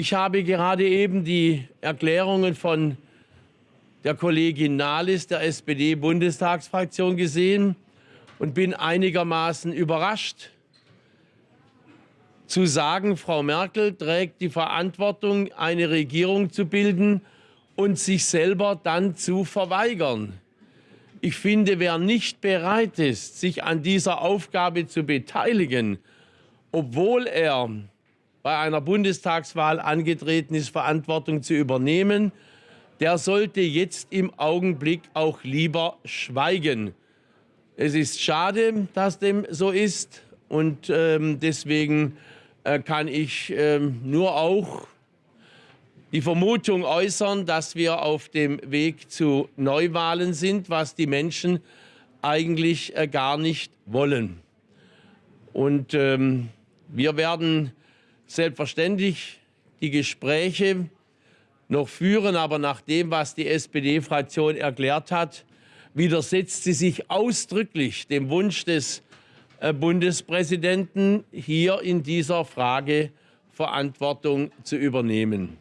Ich habe gerade eben die Erklärungen von der Kollegin Nahles der SPD-Bundestagsfraktion gesehen und bin einigermaßen überrascht zu sagen, Frau Merkel trägt die Verantwortung, eine Regierung zu bilden und sich selber dann zu verweigern. Ich finde, wer nicht bereit ist, sich an dieser Aufgabe zu beteiligen, obwohl er bei einer Bundestagswahl angetreten ist, Verantwortung zu übernehmen, der sollte jetzt im Augenblick auch lieber schweigen. Es ist schade, dass dem so ist und ähm, deswegen äh, kann ich ähm, nur auch die Vermutung äußern, dass wir auf dem Weg zu Neuwahlen sind, was die Menschen eigentlich äh, gar nicht wollen. Und ähm, wir werden selbstverständlich die Gespräche noch führen, aber nach dem, was die SPD-Fraktion erklärt hat, widersetzt sie sich ausdrücklich dem Wunsch des äh, Bundespräsidenten, hier in dieser Frage Verantwortung zu übernehmen.